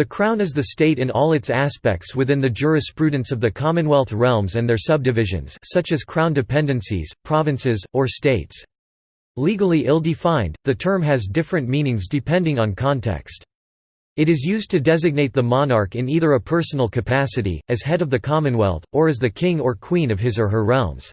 The Crown is the state in all its aspects within the jurisprudence of the Commonwealth realms and their subdivisions such as Crown dependencies, provinces, or states. Legally ill-defined, the term has different meanings depending on context. It is used to designate the monarch in either a personal capacity, as head of the Commonwealth, or as the king or queen of his or her realms.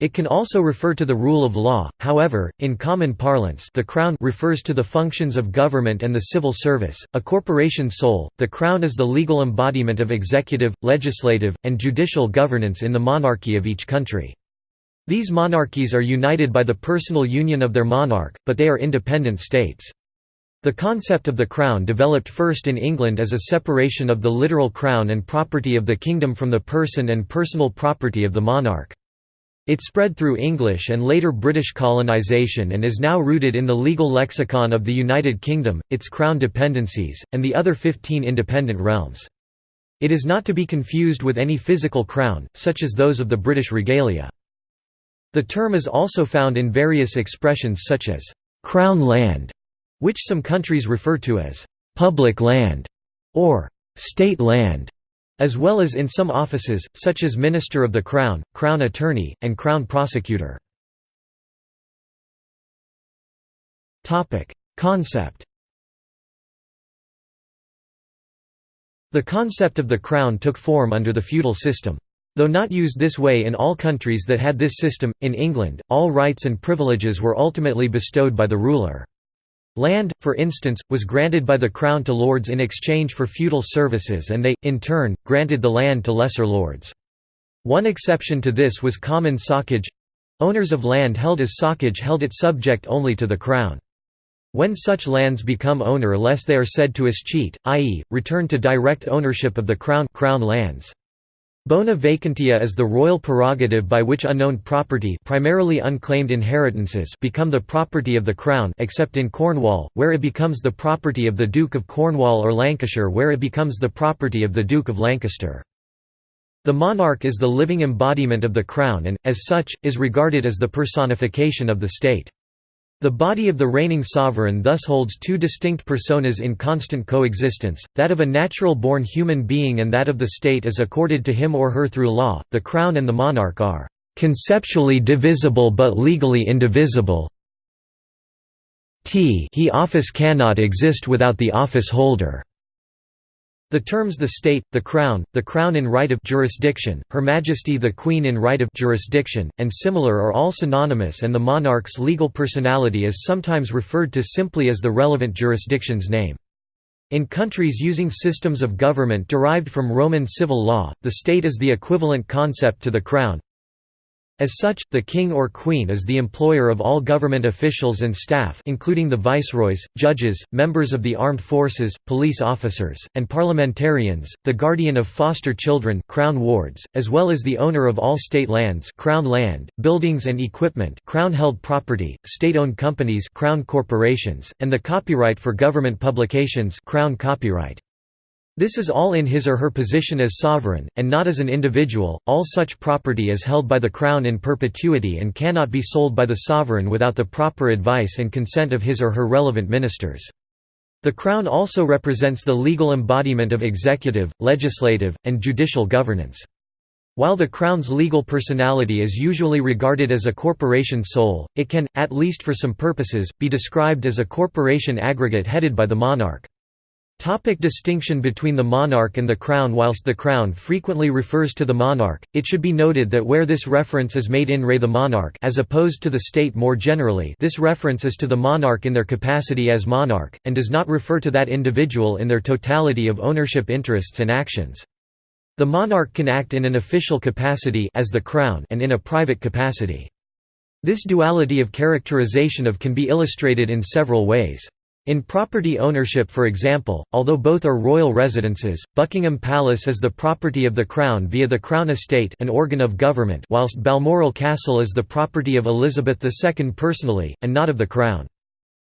It can also refer to the rule of law, however, in common parlance the Crown refers to the functions of government and the civil service. A corporation sole, the Crown is the legal embodiment of executive, legislative, and judicial governance in the monarchy of each country. These monarchies are united by the personal union of their monarch, but they are independent states. The concept of the crown developed first in England as a separation of the literal crown and property of the kingdom from the person and personal property of the monarch. It spread through English and later British colonisation and is now rooted in the legal lexicon of the United Kingdom, its crown dependencies, and the other 15 independent realms. It is not to be confused with any physical crown, such as those of the British regalia. The term is also found in various expressions such as «crown land», which some countries refer to as «public land» or «state land» as well as in some offices, such as Minister of the Crown, Crown Attorney, and Crown Prosecutor. Concept The concept of the crown took form under the feudal system. Though not used this way in all countries that had this system, in England, all rights and privileges were ultimately bestowed by the ruler. Land, for instance, was granted by the crown to lords in exchange for feudal services and they, in turn, granted the land to lesser lords. One exception to this was common socage owners of land held as socage held it subject only to the crown. When such lands become owner-less they are said to escheat, i.e., return to direct ownership of the crown, crown lands. Bona vacantia is the royal prerogative by which unknown property primarily unclaimed inheritances become the property of the Crown except in Cornwall, where it becomes the property of the Duke of Cornwall or Lancashire where it becomes the property of the Duke of Lancaster. The monarch is the living embodiment of the Crown and, as such, is regarded as the personification of the state. The body of the reigning sovereign thus holds two distinct personas in constant coexistence, that of a natural-born human being and that of the state as accorded to him or her through law. The crown and the monarch are conceptually divisible but legally indivisible. T he office cannot exist without the office holder. The terms the state, the crown, the crown in right of jurisdiction, Her Majesty the Queen in right of jurisdiction, and similar are all synonymous and the monarch's legal personality is sometimes referred to simply as the relevant jurisdiction's name. In countries using systems of government derived from Roman civil law, the state is the equivalent concept to the crown, as such, the king or queen is the employer of all government officials and staff including the viceroys, judges, members of the armed forces, police officers, and parliamentarians, the guardian of foster children crown wards, as well as the owner of all state lands crown land, buildings and equipment crown-held property, state-owned companies crown corporations, and the copyright for government publications crown copyright. This is all in his or her position as sovereign, and not as an individual. All such property is held by the Crown in perpetuity and cannot be sold by the sovereign without the proper advice and consent of his or her relevant ministers. The Crown also represents the legal embodiment of executive, legislative, and judicial governance. While the Crown's legal personality is usually regarded as a corporation sole, it can, at least for some purposes, be described as a corporation aggregate headed by the monarch. Topic distinction between the monarch and the crown Whilst the crown frequently refers to the monarch, it should be noted that where this reference is made in re the monarch as opposed to the state more generally this reference is to the monarch in their capacity as monarch, and does not refer to that individual in their totality of ownership interests and actions. The monarch can act in an official capacity as the crown and in a private capacity. This duality of characterization of can be illustrated in several ways. In property ownership for example, although both are royal residences, Buckingham Palace is the property of the Crown via the Crown Estate an organ of government whilst Balmoral Castle is the property of Elizabeth II personally, and not of the Crown.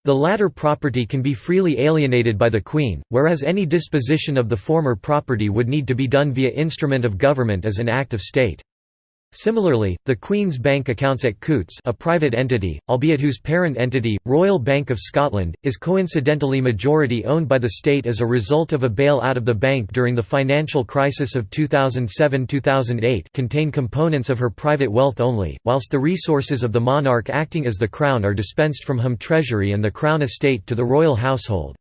The latter property can be freely alienated by the Queen, whereas any disposition of the former property would need to be done via instrument of government as an act of state. Similarly, the Queen's Bank accounts at Coutts a private entity, albeit whose parent entity, Royal Bank of Scotland, is coincidentally majority owned by the state as a result of a bail-out of the bank during the financial crisis of 2007–2008 contain components of her private wealth only, whilst the resources of the monarch acting as the Crown are dispensed from Home Treasury and the Crown estate to the royal household.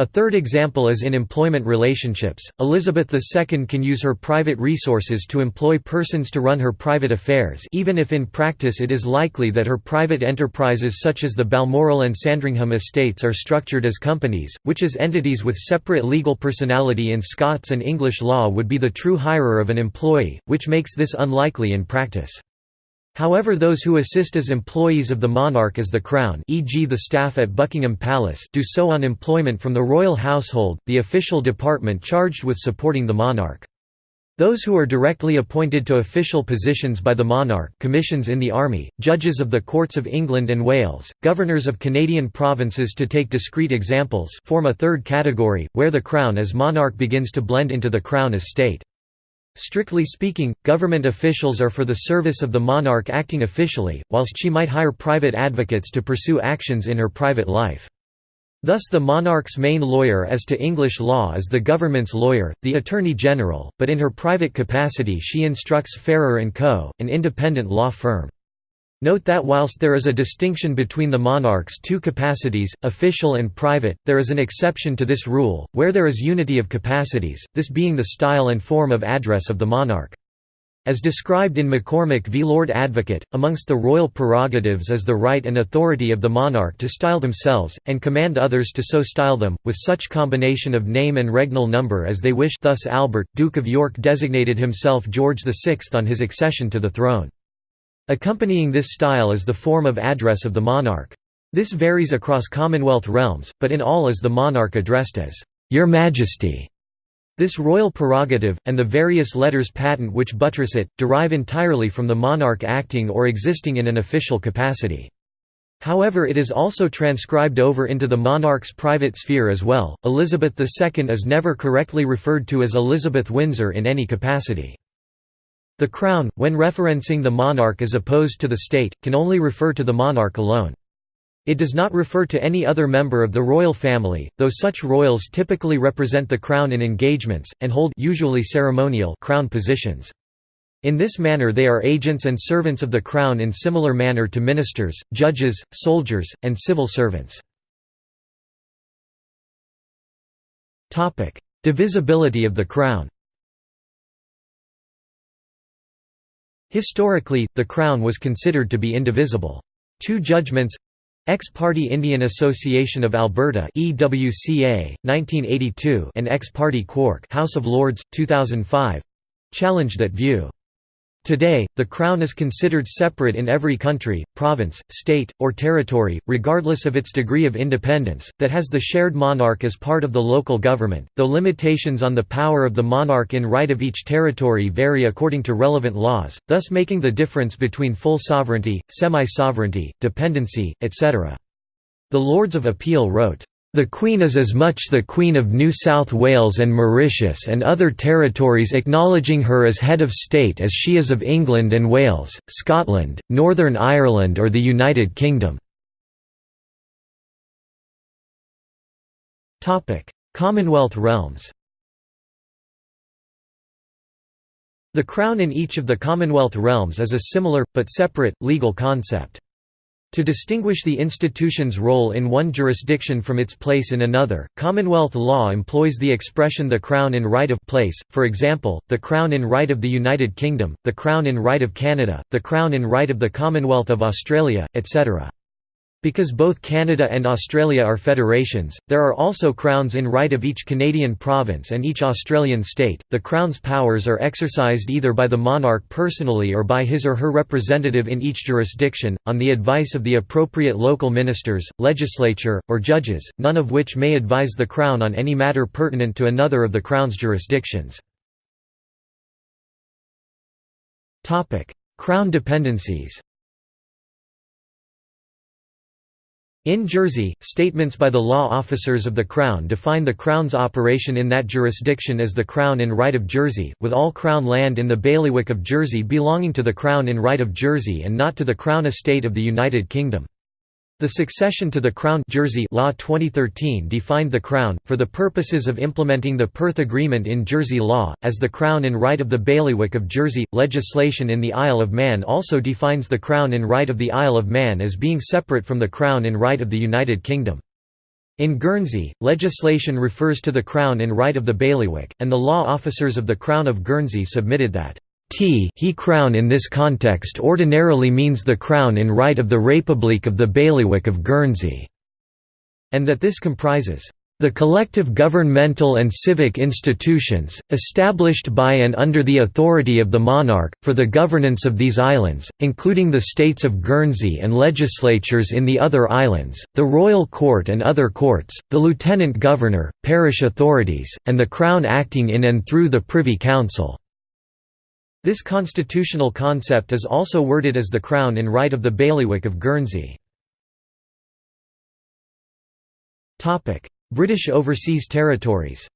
A third example is in employment relationships. Elizabeth II can use her private resources to employ persons to run her private affairs, even if in practice it is likely that her private enterprises such as the Balmoral and Sandringham estates are structured as companies, which as entities with separate legal personality in Scots and English law would be the true hirer of an employee, which makes this unlikely in practice. However those who assist as employees of the monarch as the Crown e.g. the staff at Buckingham Palace do so on employment from the royal household, the official department charged with supporting the monarch. Those who are directly appointed to official positions by the monarch commissions in the army, judges of the courts of England and Wales, governors of Canadian provinces to take discrete examples form a third category, where the Crown as monarch begins to blend into the Crown as state. Strictly speaking, government officials are for the service of the monarch acting officially, whilst she might hire private advocates to pursue actions in her private life. Thus the monarch's main lawyer as to English law is the government's lawyer, the Attorney General, but in her private capacity she instructs Farrer & Co., an independent law firm. Note that whilst there is a distinction between the monarch's two capacities, official and private, there is an exception to this rule, where there is unity of capacities, this being the style and form of address of the monarch. As described in MacCormick v Lord Advocate, amongst the royal prerogatives is the right and authority of the monarch to style themselves, and command others to so style them, with such combination of name and regnal number as they wish thus Albert, Duke of York designated himself George VI on his accession to the throne. Accompanying this style is the form of address of the monarch. This varies across Commonwealth realms, but in all is the monarch addressed as, "'Your Majesty'". This royal prerogative, and the various letters patent which buttress it, derive entirely from the monarch acting or existing in an official capacity. However it is also transcribed over into the monarch's private sphere as well. Elizabeth II is never correctly referred to as Elizabeth Windsor in any capacity. The Crown, when referencing the monarch as opposed to the state, can only refer to the monarch alone. It does not refer to any other member of the royal family, though such royals typically represent the crown in engagements, and hold usually ceremonial crown positions. In this manner they are agents and servants of the crown in similar manner to ministers, judges, soldiers, and civil servants. Divisibility of the crown Historically, the Crown was considered to be indivisible. Two judgments Ex parte Indian Association of Alberta EWCA, 1982 and Ex parte Quark House of Lords, 2005 challenged that view. Today, the Crown is considered separate in every country, province, state, or territory, regardless of its degree of independence, that has the shared monarch as part of the local government, though limitations on the power of the monarch in right of each territory vary according to relevant laws, thus making the difference between full sovereignty, semi-sovereignty, dependency, etc. The Lords of Appeal wrote, the Queen is as much the Queen of New South Wales and Mauritius and other territories acknowledging her as head of state as she is of England and Wales, Scotland, Northern Ireland or the United Kingdom. Commonwealth realms The Crown in each of the Commonwealth realms is a similar, but separate, legal concept. To distinguish the institution's role in one jurisdiction from its place in another, Commonwealth law employs the expression the Crown in right of place, for example, the Crown in right of the United Kingdom, the Crown in right of Canada, the Crown in right of the Commonwealth of Australia, etc. Because both Canada and Australia are federations, there are also crowns in right of each Canadian province and each Australian state. The crown's powers are exercised either by the monarch personally or by his or her representative in each jurisdiction, on the advice of the appropriate local ministers, legislature, or judges, none of which may advise the crown on any matter pertinent to another of the crown's jurisdictions. Crown dependencies In Jersey, statements by the law officers of the Crown define the Crown's operation in that jurisdiction as the Crown in right of Jersey, with all Crown land in the bailiwick of Jersey belonging to the Crown in right of Jersey and not to the Crown estate of the United Kingdom. The succession to the Crown Jersey Law 2013 defined the Crown, for the purposes of implementing the Perth Agreement in Jersey law, as the Crown in right of the Bailiwick of Jersey. Legislation in the Isle of Man also defines the Crown in right of the Isle of Man as being separate from the Crown in right of the United Kingdom. In Guernsey, legislation refers to the Crown in right of the Bailiwick, and the law officers of the Crown of Guernsey submitted that He crown in this context ordinarily means the crown in right of the République of the Bailiwick of Guernsey, and that this comprises the collective governmental and civic institutions, established by and under the authority of the monarch, for the governance of these islands, including the states of Guernsey and legislatures in the other islands, the royal court and other courts, the lieutenant governor, parish authorities, and the Crown acting in and through the Privy Council. This constitutional concept is also worded as the Crown in right of the bailiwick of Guernsey. British Overseas Territories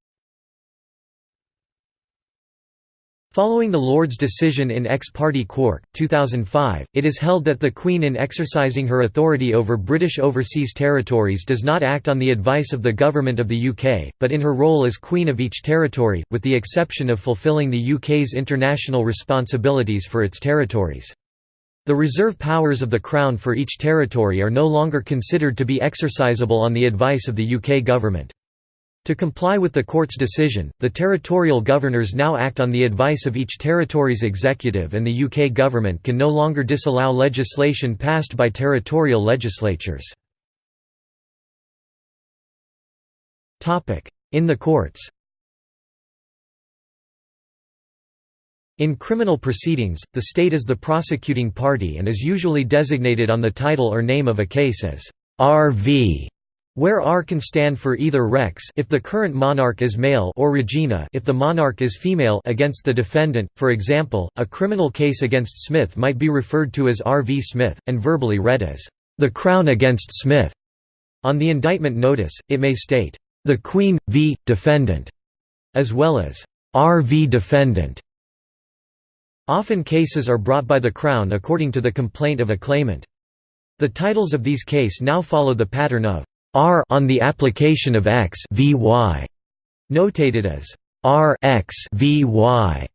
Following the Lords' decision in Ex parte Quark, 2005, it is held that the Queen in exercising her authority over British overseas territories does not act on the advice of the Government of the UK, but in her role as Queen of each territory, with the exception of fulfilling the UK's international responsibilities for its territories. The reserve powers of the Crown for each territory are no longer considered to be exercisable on the advice of the UK Government. To comply with the court's decision, the territorial governors now act on the advice of each territory's executive and the UK government can no longer disallow legislation passed by territorial legislatures. In the courts In criminal proceedings, the state is the prosecuting party and is usually designated on the title or name of a case as RV where R can stand for either Rex if the current monarch is male or Regina if the monarch is female against the defendant. For example, a criminal case against Smith might be referred to as R. v. Smith, and verbally read as, "...the Crown against Smith." On the indictment notice, it may state, "...the Queen, v. defendant", as well as, "...R. v. defendant". Often cases are brought by the Crown according to the complaint of a claimant. The titles of these cases now follow the pattern of R on the application of X Vy, notated as R X Vy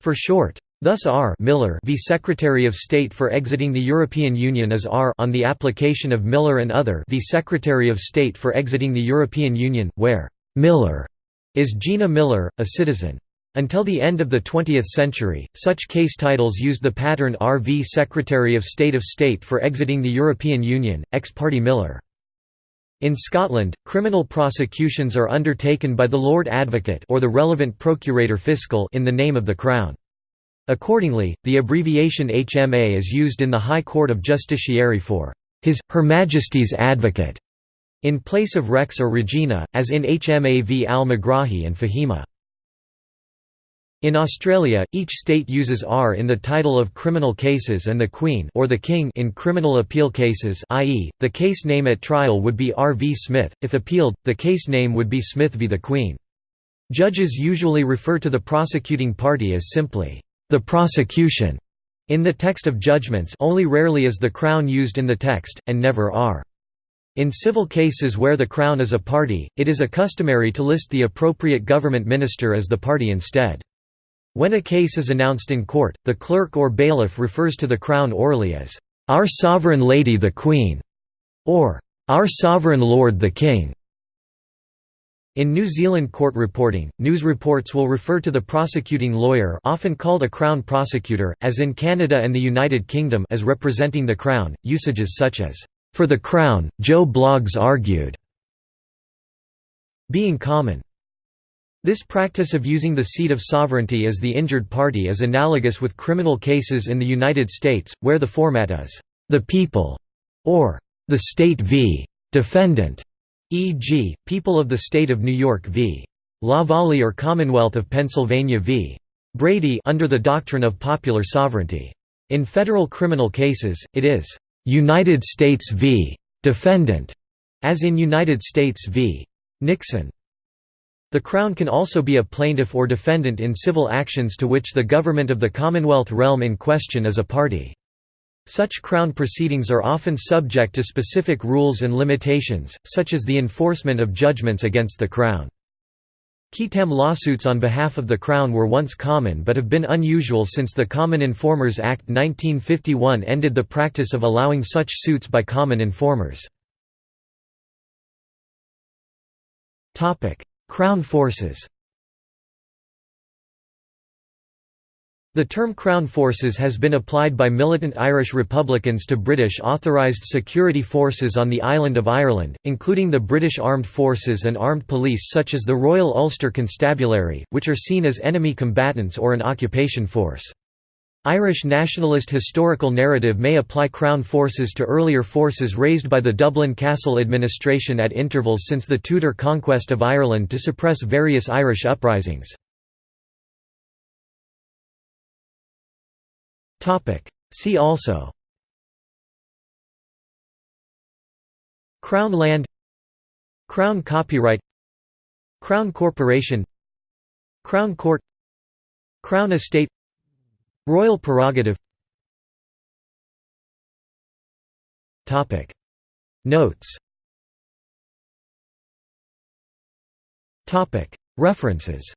for short. Thus R Miller v Secretary of State for exiting the European Union is R on the application of Miller and other v Secretary of State for exiting the European Union, where Miller is Gina Miller, a citizen. Until the end of the 20th century, such case titles used the pattern R v Secretary of State of State for exiting the European Union, ex parte Miller. In Scotland, criminal prosecutions are undertaken by the Lord Advocate or the relevant Procurator Fiscal in the name of the Crown. Accordingly, the abbreviation HMA is used in the High Court of Justiciary for His, Her Majesty's Advocate, in place of Rex or Regina, as in HMA v al-Megrahi and Fhimah. In Australia, each state uses R in the title of criminal cases and the Queen or the King in criminal appeal cases i.e., the case name at trial would be R v Smith, if appealed, the case name would be Smith v the Queen. Judges usually refer to the prosecuting party as simply, "...the prosecution", in the text of judgments only rarely is the Crown used in the text, and never R. In civil cases where the Crown is a party, it is a customary to list the appropriate government minister as the party instead. When a case is announced in court, the clerk or bailiff refers to the Crown orally as, "'Our Sovereign Lady the Queen' or "'Our Sovereign Lord the King'". In New Zealand court reporting, news reports will refer to the prosecuting lawyer often called a Crown prosecutor, as in Canada and the United Kingdom as representing the Crown, usages such as, "'For the Crown, Joe Bloggs argued' being common. This practice of using the seat of sovereignty as the injured party is analogous with criminal cases in the United States, where the format is, "...the people", or "...the state v. defendant", e.g., People of the State of New York v. Lavallee or Commonwealth of Pennsylvania v. Brady under the doctrine of popular sovereignty. In federal criminal cases, it is "...United States v. defendant, as in United States v. Nixon. The Crown can also be a plaintiff or defendant in civil actions to which the government of the Commonwealth realm in question is a party. Such Crown proceedings are often subject to specific rules and limitations, such as the enforcement of judgments against the Crown. Qui tam lawsuits on behalf of the Crown were once common but have been unusual since the Common Informers Act 1951 ended the practice of allowing such suits by common informers. Crown forces The term Crown Forces has been applied by militant Irish Republicans to British authorised security forces on the island of Ireland, including the British Armed Forces and armed police such as the Royal Ulster Constabulary, which are seen as enemy combatants or an occupation force. Irish nationalist historical narrative may apply Crown forces to earlier forces raised by the Dublin Castle administration at intervals since the Tudor conquest of Ireland to suppress various Irish uprisings. See also Crown land Crown copyright Crown Corporation Crown Court Crown Estate Royal Prerogative. Topic. Notes. References